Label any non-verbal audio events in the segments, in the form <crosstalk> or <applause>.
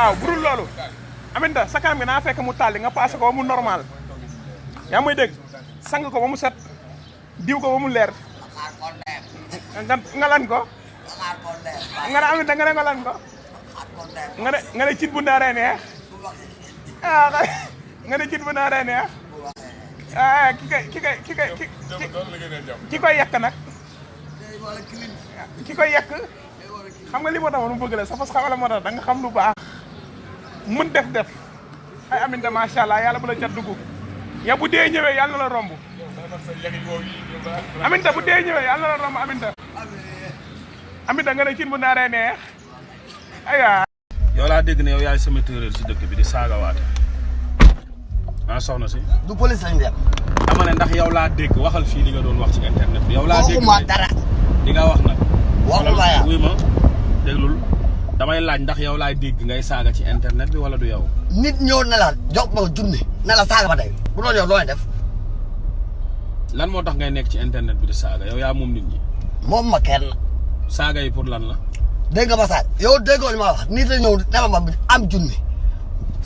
waaw burul loolu. Aminta sa kanam gi naa fekk mu tàlli nga passé ko mu normal. Yaa may dégg? Sang ko ba mu set diw ko ba mu leer. Nga lan ko? Nga ne aminta nga ne nga lan ko? Nga ne nga ne cin bu naaree neex. Ah nga ne cin bu naaree neex. Ah ki koy ki koy ki koy ki ki koy yàq nag. Ki xam nga li moo tax bëgg la sa fas xamala moo tax da nga xam lu baax mun def. Def ay aminta macha allah yàlla bu la cat dugg. Ya bu dee ñëwee yàlla na la romb. Aminta bu dee ñëwee yàlla na la romb aminta. Aminta nga ne cin bu naaree neex. Aya. Yow laa dégg ne yow yaay sama téeréer si dëkk bi di saagawaate ah soxna si. Du police lañ dem. dama ne ndax yow laa dégg waxal fii li nga doon wax ci internet bi. Yow laa dégg waxuma dara. li nga wax nag. Waxuma ya. wuy ma déglul damay laaj ndax yow laay dégg ngay saaga ci internet bi wala du yow nit ñëw na la jox ma junni na la saaga ba tey bu doon yow looy def lan moo tax ngay nekk ci internet bi di saaga yow yaa moom nit ñi moom ma kenn saaga yi pour lan la dégg nga ma saaga yow déggoo li ma wax nit la ñëw dama ma am junni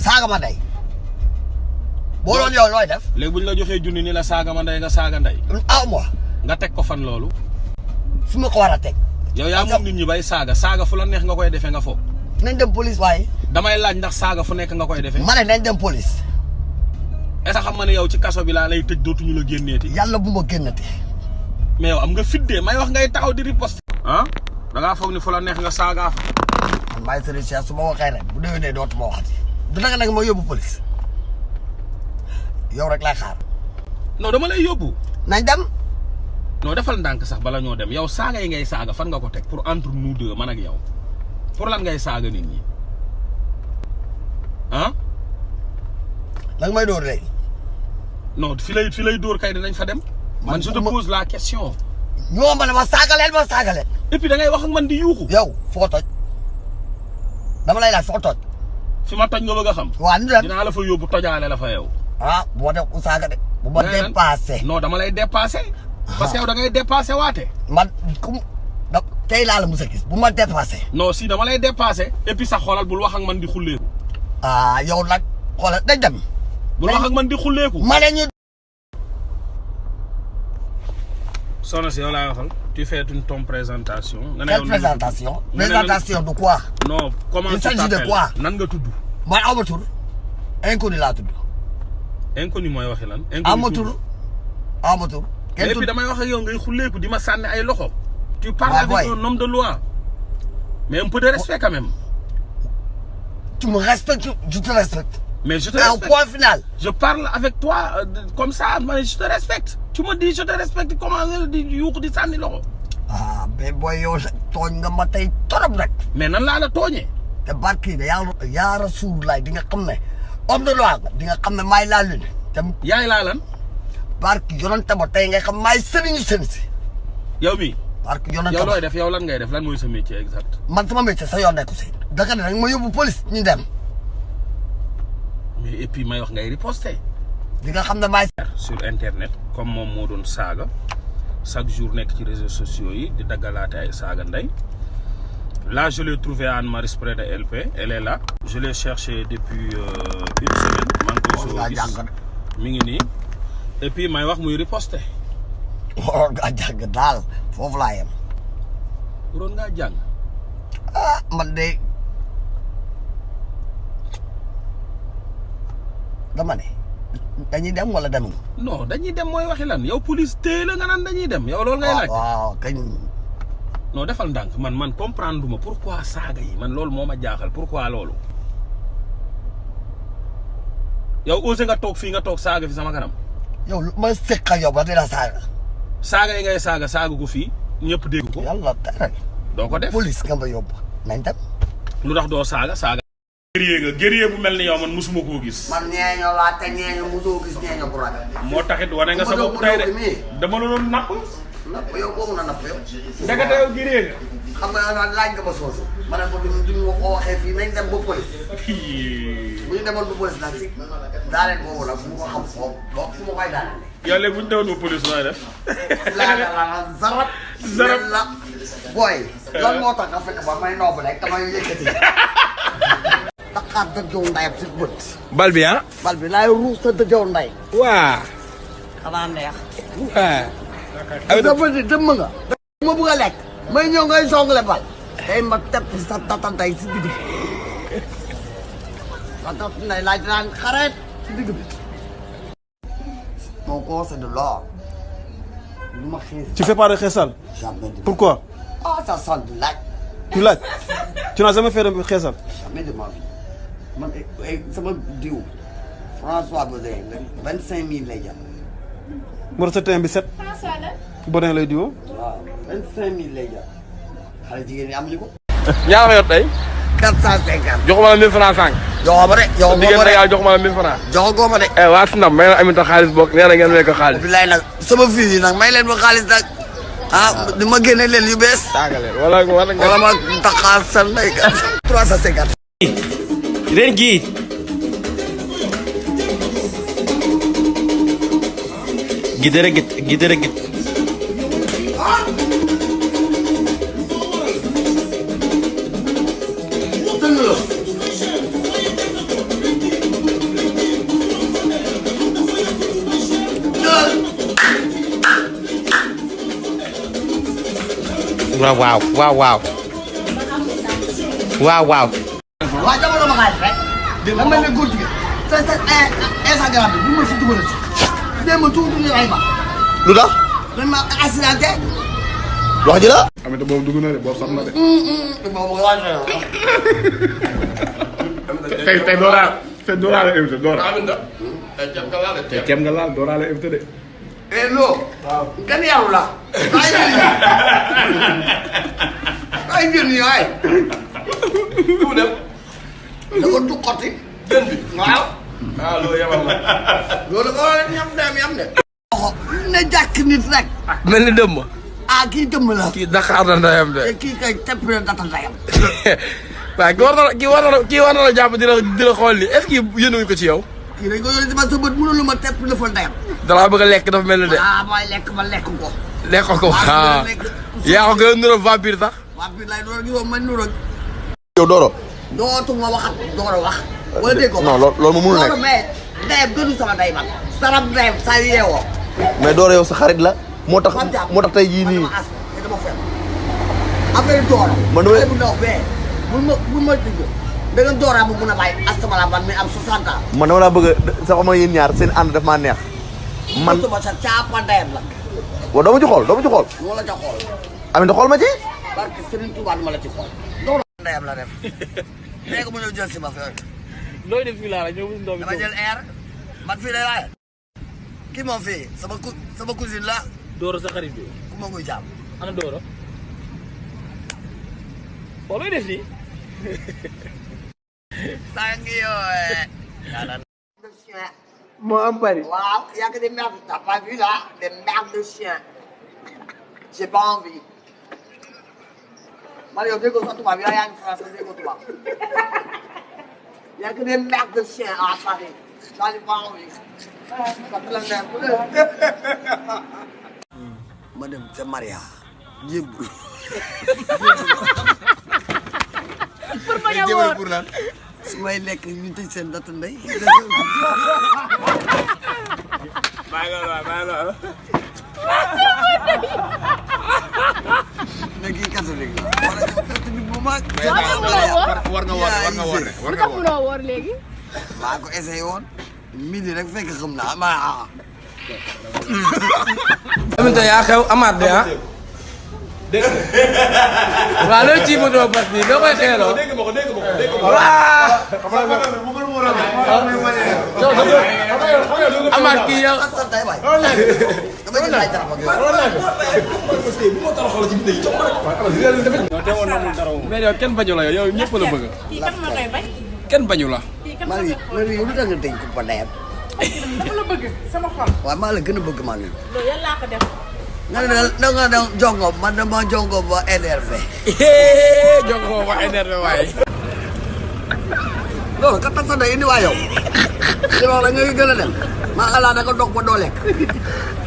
saaga ma tey boo doon yow looy def léegi bu ñu la joxee junni ni la saaga ma ndey nga saaga ndey aw ma nga teg ko fan loolu fi ma ko war a teg yow yaa moom nit ñi bay saaga. Saaga fu la neex nga koy defee nga foog nañ dem police waaye damay laaj ndax saaga fu nekk nga koy defee. Ma ne nañ dem police. Est-ce que xam nga ne yow ci kaso bi laa lay tëj dootuñu la génneeti? Yàlla bu ma génnati. Mais yow am nga fiddee. May wax ngay taxaw di riposte. Ah da ngaa foog ni fu la neex nga saagaa fa. Man maay Serigne Cheikh su ma waxee rek bu déwénee dootuma waxati. Du naka nag ma yóbbu police. Yow rek laay xaar. Non dama lay yóbbu. Nañ dem non defal ndànk sax bala ñoo dem. Yow saaga yi ngay saaga fan nga ko teg? Pour entre nous deux man ak yow. Pour lan ngay saaga nit ñi? Ah nga may dóor léegi non fi lay fi lay dóor kay dinañ fa dem. Man je te pose la question. Ñoo ma ne ma saagaleen ma et puis da ngay wax ak man di yuuxu. Yow foo toj? Dama lay laaj foo toj? Fi ma toj nga bëgg a xam. Dem. Dinaa la fa yóbbu tojaale la fa yow. Ah ma def ku saaga de. Bu ma lan? dépassé. Non dama lay dépassé parce que yow da ngay dépassé waate. Man kum da tey laa la mus a gis bu ma dépassé. Non si dama lay dépassé et puis sax xoolal bul wax ak man di xulleeku ah yow nag xoolal dañ dem. Bul wax ak man di xulleeku. Ma ne ñu soxna si yow laa waxal tu fais une ton présentation. Nga ne yow présentation? présentation de quoi? Non comment Il tu s'agit de quoi? Nan nga tudd? Man aw ma tur inconnu laa tudd. Inconnu mooy waxi lan? Aw ma inconnu tur aw ma tur kenn et puis tudd damay wax ak yow ngay xulleeku di ma sànni ay loxo. Tu parles Ouais, avec un homme de loi. Mais un peu de respect quand même. Tu me respectes je te respecte. Mais je te en respecte. point final. Je parle avec toi euh, comme ça je te respecte. Tu me dis je te respecte comment nga di yuuxu di sànni loxo. Ah mais booy yow tooñ nga ma tey torop rek. Mais nan laa la tooñee te barki de yàlla yaa Rasulullah di nga xam ne homme de loi nga di nga xam ne maay laa lune. Te yaay laa lan? Barki yonante ba tey nga xam maay sëriñu sëriñ si. Yow mi? Barki yonante yow ba looy def? Yow lan ngay def? Lan mooy sa métier exact? Man sama métier sa yoon nekku si. Daka ne rek ma yóbbu police ñu dem. Mais et puis may wax ngay riposter di nga xam ne maay sur internet comme moom moo doon saaga chaque jour nekk ci réseaux sociaux yi di daggalaate ay saaga ndey. Là je l'ai trouvé à Anne Maris près de LP elle est là. Je l'ai cherché depuis euh, une semaine. Maa et puis may wax muy riposter waroon ngaa jàng daal foofu laa yem waroon ngaa jàng ah man de dama ne dañuy dem wala demuñu non dañuy dem mooy waxi lan yow police téye la nga naan dañuy dem. Yow loolu ngay laaj waaw kañ? Non defal ndànk man man comprendre ma pourquoi saaga yi? Man loolu moo ma jaaxal. Pourquoi loolu? Yow osé nga toog fii nga toog saaga fi sama kanam yow ma seq ak yow ba dina saaga. Saaga yi ngay saaga saaga ko fii ñëpp dégg ko. Yàlla tere. Doo ko def. Police nga ma yóbbu. Nañ dem. Lu tax doo saaga? Saaga. Guerrier nga. Guerrier bu mel ni yow man musuma koo gis. Man ñeeño laa te ñeeño mosoo gis ñeeño bu ragal moo taxit wane nga sa bopp tey de. dama la doon napp. Napp yow boobu na napp yow. Ndekete yow guerrier nga xam nga laaj nga ma soosu. ma ne ko duñ ko waxee fii nañ dem ba police. Bu ñu demoon ba police nag si daaneel boobu nag bu ko xam foofu boo fu ma koy daaneel yow léegi bu ñu demoon ba police nooy def? Laa la zarab. Zarab. la. Booy lan moo tax nga fekk ba may noobu rek damay yëkkati? Taxaar dëjoo ndayam si bët. Bal bi ah? bal bi laay ruus sa dëjoo nday waa. xanaa neex. Waa. dafa di dëmm nga. Ma bëgg a lekk may ñëw ngay songale bal tey ma tepp sa tatantay si digg bi sa tatantay laaj naan xareet si digg bi mon corps c'est de l'or lu ma xiis Tu fais pas de xeesal jamais de Pourquoi? Ah ça sent de laaj Tu laaj Tu n'as jamais fait de xeesal jamais de ma vie man eh, sama diw François Bozé vingt cinq mille lay jar moo tax sa teint bi set bonnet lay diwoo waaw vingt cinq mille lay jar xale jigéen ñi amuñu ko. Ñaar nga yor tey. quatre cent cinquante. Joxuma la 1000 francs sànq. joxo ma de joxo ma de. Yàlla joxuma la 1000 francs. joxo góoma de. Eh waa Sinam may na Aminta xaalis bokk nee na ngeen may ko xaalis. bilaay nag sama fils yi nag may leen ma xaalis nag. Ah di ma génne leen yu bees. Saagale wala wala nga. wala ma <laughs> trois cent cinquante. Ren jii gidere git waaw waaw waaw waaw. Waaw waaw. Waaw jamono ma xaalis rek. Da mel ne góor jigéen. Te te Instagram bi bu ma si dugal ci dee tuuti ñu ay ma. Lu tax? Dañ ma accidenté. Wax ji la. amita boobu dugg na de boobu sax na de. Boobu <laughs> tey tey dooraa tey dooraa la invité doora tey ceeb nga laal dooraa la invité de. Eh loo kenn yaru la. <laughs> ay jël ay jël nii ay fu dem da ko tuqati jën bi waaw ah loolu yamal na. loolu ko ñam dem yam de ne jàkk nit rek mel ni dëmm. ah kii dëmm la kii Dakar na ndeyam de. kii kay tepp na data ndayam waaw kii war na la kii war na la kii war na la jàpp di la di la xool ni est-ce que yéenuñu ko ci yow. kii dañ ko yónni si ma sa bët mënulu ma tepp dafa ndayam dalaa bëgg a lekk dafa mel ni de. ah mooy lekk ma lekk ko lekk ko ah yaa ko gën a niróo vampire sax. Waa bi lay doon gisoo ma nuro yow Doro. dootuma waxat door a wax wala dégg ko non loolu mënul nekk mais gënu sama ndey man sarab ndeyam saa yu yeewoo mais Doro yow sa xarit la moo tax man jàpp moo tax tey jii nii man dama as te dama fen affaire Doro Man damay- xale bu ndaw bee bu ma bu ma digg da nga Doro bu mun a bàyyi astamala man mi am 60 ans man dama laa bëgg sax ma yéen ñaar seen ànd daf maa neex man dootuma sa caapa ndeyam la waaw doo ma ci xool doo ma ci xool moo la ca xool Aminta xool ma ci barke Serigne Touba ma la ci xool. Doro ndeyam la def. <laughs> Léegi mu ñëw jël si ma fi. Looy def fii laa la ñëw ndox mi dama jël air. Man fii lay waaye. Kii moom fii sama cou sama cousine la. Doro sa xarit bi. Ku ma muy jàmm ana Doro waaw looy def fii? <laughs> Sangi yooye <laughs> moo am bari. waaw yaa que des merdes t'as pas vu là? Des merdes de chien. J'ai pas envie man yow déggoo sa tubaab yow yaa ngi français déggoo tubaab yaa que des merdes de chien à Paris j'en ai pas envie ça te la ma dem ca Maria jébbul pour ma ñëw woon pour lan su may lekk ñu tëj seen data ndey bàyyi loolu waay bàyyi loolu. Ne kii catholique la wala yow catholique bu mag war nga woor war nga woor war nga woor de war lu nga tax woor munoo woor léegi maa ko essayé woon midi rek fekk xam naa ma Aminta amaat de ah. waaw loolu ci moto bas bi loo koy xeeloo. dégg nga ko dégg nga ko dégg nga ko. amaat kii yow. sant ay waay dama gis ay taraf ak yooyu mais yow kenn bañu la yow yow ñëpp la bëgg. kii kan moo koy bañ kenn bañu la. kii kan moo ngi maa ngi yow lu tax nga denc ko ndeyam dama la waaw la a loolu man jox loolu kattan sa day indi waa yow ci loolu nga gën a dem maa xalaat da ko dog ba doo lekk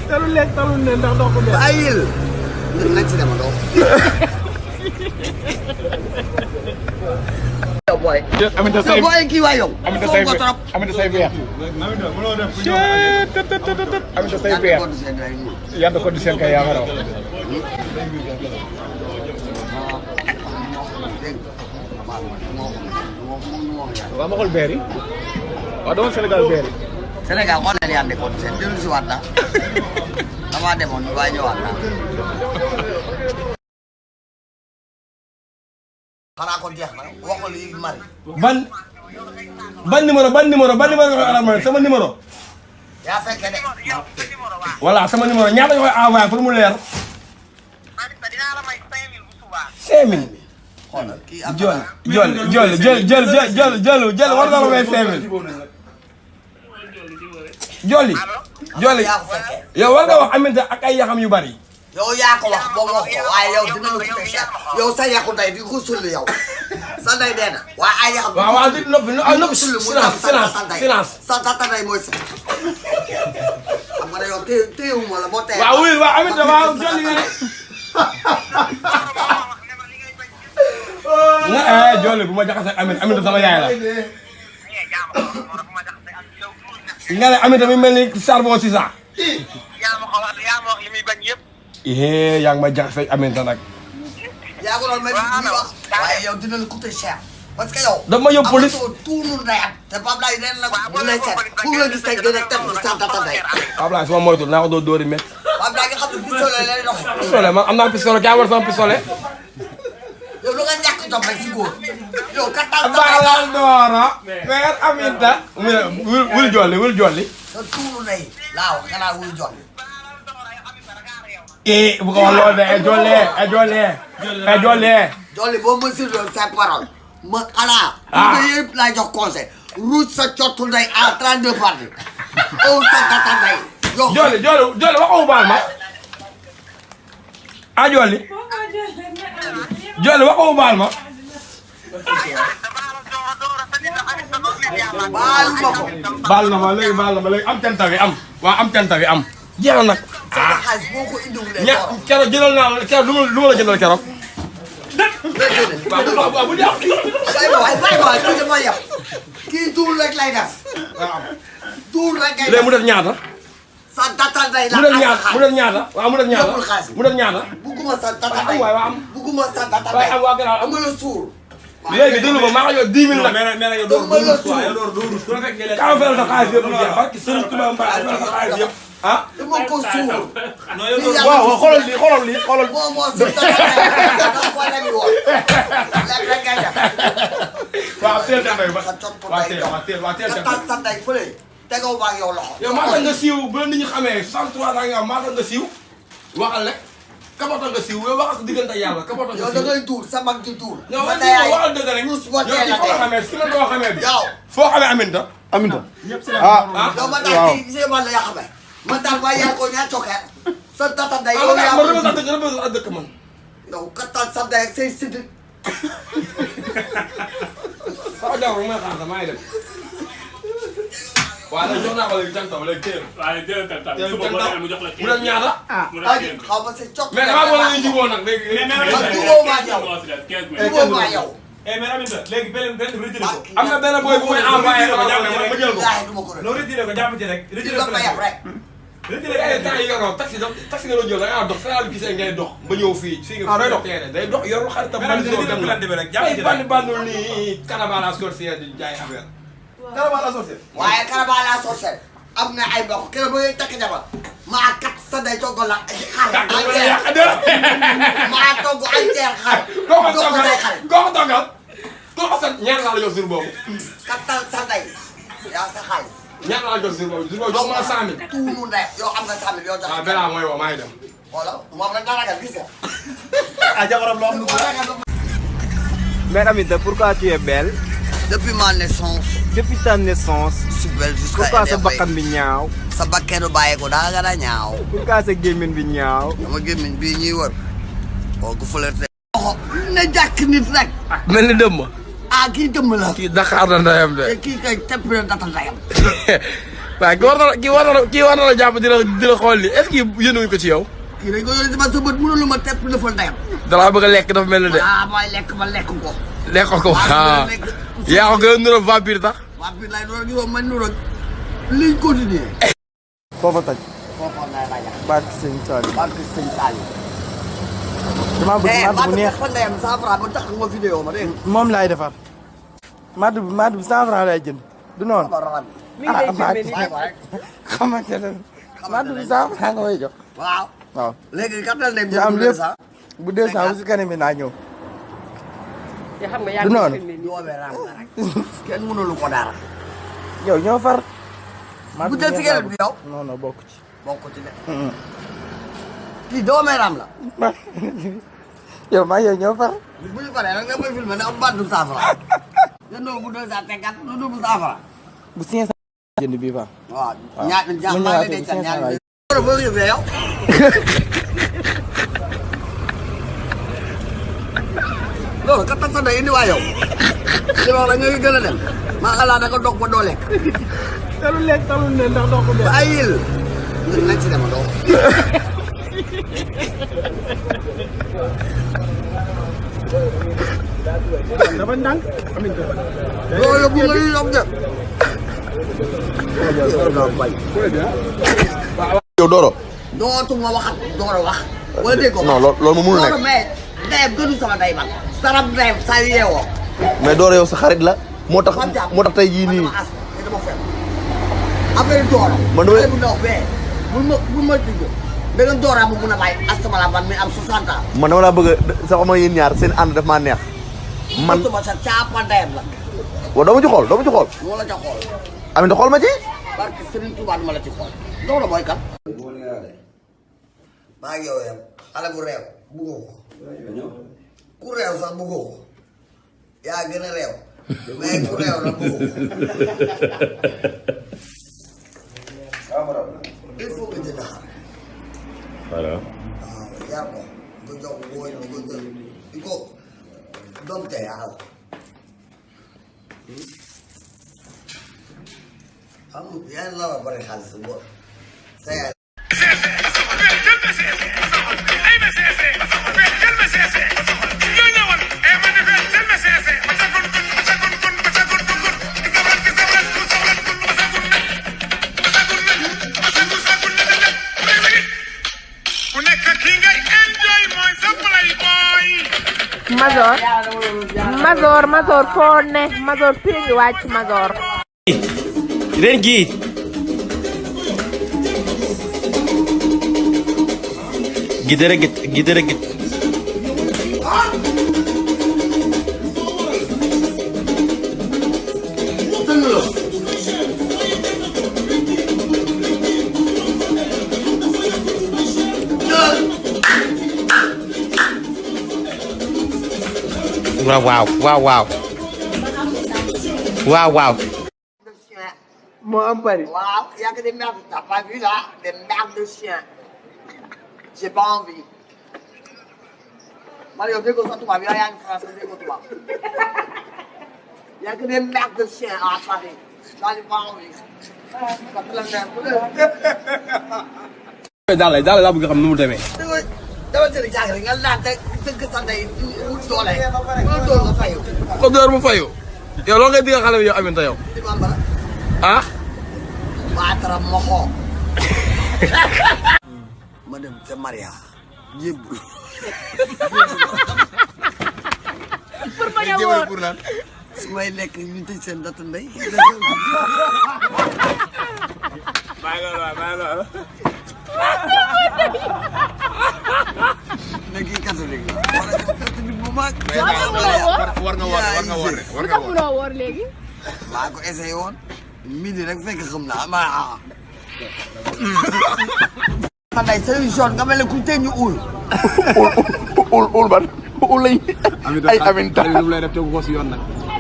talu lekk talu ne ndax doo ko dee bàyyil nañ ci dem doo boy amita ya da ko di sen kay Wala mo Colberry? Wala mo Senegal Berry? Senegal Ban ban. Ya saya kene. Sama جولي جولي يا ولد محمد اك اي خام يو باري يو ياك واخ بو مو كو واي يو دينا لو كيتا شي يو ساي ياخو داي بي غوسول ياو ساداي دينا واي اي خام واه واه دينا نوب نوب نوب سولو مو سيلانس سيلانس سيلانس ساتا تا داي موي سي اما يو تي تي مو لا بوتي واه وي واه محمد واه جولي nga eh jolli bu ma jaxase Aminta Aminta sama yaay la. nga ne Aminta mi mel ni charbon si sax. eh yaa ngi may jaxase ak Aminta nag. yaa ko doon may bi wax waaye yow dina la coûter cher parce que yow dama yóbbu police. amatoo tuunu ndeyam te Pape Laye ren la bu lay seet fu nga gis tey gën a teg sa tata ndey Ablaye su ma moytuwul naa ko doon dóori métti. Pape Laye nga xam ne pistolet lay doxee pistolet man am naa pistolet kii war sama pistolet. yow lu nga tambah góor yow ka tal balal dooro weer aminta wul jolli wul jolli sa tuuru nay laaw nga naa wul jolli eh bu ko wax loolu de e jolle e jolle e jolle jolli boo mën si loolu sa parole. Ma xanaa bu ko yëpp laa jox conseil ruuj sa cottu ndey à 32 parti. Ow sa kata ndey jolli jolli jolli waxoo baal ma ah jolli ah, jolli waxu baal ma. baalu ma ko baal na ma léegi baal na ma léegi am canta bi am. waaw am canta bi am. jeex na nag. ña doro keroog jëndal naa la keroog lu ma lu ma la jëndal keroog. waaw bu dee waay ma waay kii dama yab kii tuul rek lay def tuul rek ngay léegi mu def def ñaata sa data day la mu def ñaar mu def ñaar la waaw mu def ñaar la mu def ñaar la buguma sa data day waay am buguma sa data day am waa gënal am la suur léegi dëgg ba maa yor 10 000 nag mais nag yow door door quoi yow door door su fekk ngeen kaa fel sa xaalis yëpp jeex barki sëriñ Tuubaa mbaa fel sa xaalis yëpp ah dama ko suur no yow door waaw xolal li xolal li xolal mo mo sa data day ko la mi won la la gaja waaw teel dem ba waaw teel waaw teel waaw teel dem sa tegoo ma ak yow loxo. Yow maa tax nga siiw bu la nit ñi xamee 63 ans nga am maa tax nga siiw. Waxal rek kabata nga siiw yow waxal sa diggante ak yàlla nga yow da siiw. ngay tuur sa mag di tuur. Yow sa ndey ay waxal dëgg rek. yow ci foo xamee si la doo xamee. Bi. yow. Foo xamee Aminta. Aminta. Ah. ma kii gisee man la yaa xamee ma taal waaye yaa ko ñaa cokkeer sa tata ah yow man yaa man ko dama a dëkk sax dëkk man. yow kattan sa ndey ak say sidit sama jaww ji may xaar sax maa ngi dem. Waaw léegi jox naa ko léegi jantaw léegi téye na. waaye jëlal tam tam téye suba boo demee mu jox la mu dem ñaata. ah xaw ma sa cokk mais damaa bëgg ñu jubóo nag léegi. mais mais man jubóo ma ak yow jubóo ma ak yow eh mais Aminata léegi beneen beneen retiré ko am na benn boy bu may envoyé ma jël ko. du ma ko non retiré ko jàpp ci rek retiré la ko ma rek retiré léegi temps yii yoroo taxi dox taxi nga doon jël da ngaa dox saa gisee ngay dox ba ñëw fii fii nga. Day dox. teere day dox yorul xaritam. Mais nag plante bi rek, jàpp ay ci rek. bandi bandul nii Canaba la sorcière di jaay affaire. La sorcière. waaye karaba laa sorcière am na ay mbokk keroog ba ngay takk jabar maa kat sa ndey togg la xar. Entière <laughs> maa togg entière xar. Koo ko jox ko toggal say xarit koo ko toggal. Koo ko sant ñaar laa la jox jour boobu. kattan sa ndey yaa sa xaalis ñaar laa la jox jour boobu. Jour boobu jox ma la cent mille. tuunu ndey yow am nga cent mille yow jox waaw benn mooy woo maa ngi dem. wala moom rek nga ragal gis nga. <laughs> Ah jabaram loo am lu ko. Ragal ba Mère Aminta, pourquoi tu es belle? Depuis ma naissance Depuis ta naissance, je suis belle jusqu'à pourquoi sa bakkan bi ñaaw? Sa bakkeenu bàyyi ko daa gën a ñaaw. Pourquoi sa gémmiñ bi ñaaw? Dama gémmiñ bii ñuy wër. Boo ko flirté loxo na jàkk nit rek. Mel ni dëmm. ah kii dëmm la. Kii Dakar na ndeyam de. kii kay tepp na data ndayam <laughs> waaw kii war na kii war na kii war na la jàpp di la di la xool li est-ce que yéenuñu ko ci yow. kii dañ ko yore si ma sa bët mënulu ma tepp lëfal ndayam dalaa bëgg a lekk dafa mel ni de. ah mooy lekk ma lekk ko. Lekk ko waaw ah. lekk. Yaa ko gën a vampire tax. Waa biir lay doon gisoo man ñu rek liñ continuer. foofa toj foofu lay raja. barke sëñ Saliou barke sëñ Saliou. damaa bëgg matt bu neex ndeyam cent franc ba tax nga vidéo ma dégg moom laay defar matt bi matt bi cent franc laay jënd du noonu ah rek. xamante ne matt bi cent franc nga jox waaw. waaw léegi bu bu si kanam bi naa ñëw du noonu yoobee raam nga rek. kenn mënulu ko dara. yow ñoo far bu jël cigarette bi yow. non non bokk ci bokk ci de. kii doomee raam la. yow maa yow ñoo far bu ñu paree nag nga may filmé ne am baat du cent franc. nga ñëw bu deux cent cinquante lu double cent franc. bu cinq cent jënd bii fa waaw ñaar ñaar mu maa ngi ñëwaatee lay bu dencal cinq ñaar cent ñaar. loolu boo yëgee yow. Loolu kat tax sa day indi waa yow. li wax la nga gën a dem. maa ngi da nga dog ba doo lekk. talul lekk talul ne ndax doo ko ba ay yil. nga nañ ci dem doo. dafa ndànk loolu yóbbu nga ñu yóbbu de. yow Doro dootuma waxat door a wax. wala dégg ko non loolu loolu moom mënul Doro nekk mais ndeyam gënu sama ndey man. sarab ndeyam saa yu yeewoo. mais Doro yow sa xarit la moo tax moo tax tey jii nii affaire Doro. Man damay- bu ndaw bee. bul ma ma da nga bu mun a bàyyi asama la man mi am 60 ans. man dama laa bëgg sax ma yéen ñaar seen ànd daf maa neex man dootuma sa caapa ndeyam la. waaw doo ma ci xool ma ci xool ca xool. Xool ma ci que Serigne Touba duma la ci xool. Doro mooy kan. maa ngi yow yam xale bu réew buggoo ko. ku réew sax buggoo ko. yaa gën a réew. mais ku réew la buggoo ko. il faut que jënd xar. voilà waaw yar ko. nga jox ko booy di ko jël di ko dompte yàlla. xam nga yaa ngi la war Mazor Mazor foo ne Mazor fii ngi wàcc Mazor. Ren jii gidere git gidere git waaw waaw waaw waaw waaw waaw moo am bari. waaw y a que des merdes t'as pas vu là des merdes de chien. j'ai pas envie. man yow déggoo sa tubaab yow yaa ngi français déggoo tubaab. y a que des merdes de chien à Paris. là j'ai pas envie. ça fait la merde. daal daal laa bëgg xam nu mu demee. dama dama jëli jàng rek nga naan te dëgg sa ndey wut doole. wala doole nga fayu. ko door mu fayu. yow loolu ngay digal xale bi yow Aminta yow. ah. baatara moxo. <laughs> ma dem ca Maria. jébbul. pour bañ a wóor pour lan. su may lekk ñu tëj seen datu ndey. bàyyi loolu bàyyi loolu. Ne kii catholique la. wala catholique bu mag. war nga woor war nga woor de war lu nga tax woor. munoo wóor léegi maa ko essayé woon. midi rek fekk xam naa ma ah. man day solution nga mel ne ku tëj ñu uul. ul ul ban ul lañ ay Aminta xale bi lu mu lay def tegu ko si yoon nag.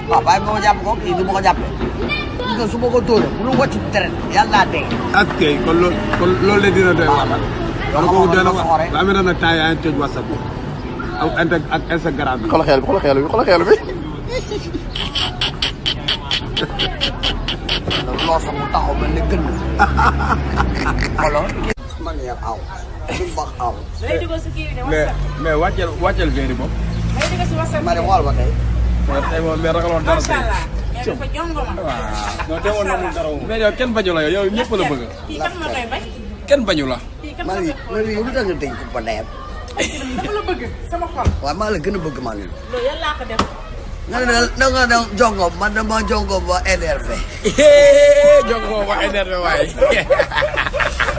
waaw bàyyi ma ma jàpp ko kii du ma ko jàppee. gis nga su ma ko tóoree bu nu wàcc deret yàlla naa dee. ak kay kon loolu kon loolu la dina doy waar. Na daa mel ne nag temps yaa ngi tëj WhatsApp ak ak Instagram bi. xoolal xeel bi xoolal xeel bi xoolal xeel bi loo sax mu taxaw mel ne gën. alors. man yaa aw. du baax aw. day dugal si kii bi ne mais mais wàcceel wàcceel verre yi moom. day dugal si WhatsApp ma ne xool ba moom mais ragaloon dara tey. dafa jongo ma. non tey moom namul dara mais yow kenn bañu la yow ñëpp la bëgg. kan ma koy bañ. kenn bañu la. Kan ma Mali koy Mali yow tax nga ko ba ndeyam dama la bëgg sama xol. waaw maa la gën a bëgg Mali loolu yàlla laa ko def. nga ne da nga ne jongo man dama jongo ba énervé jongo ba énervé waaye. <laughs>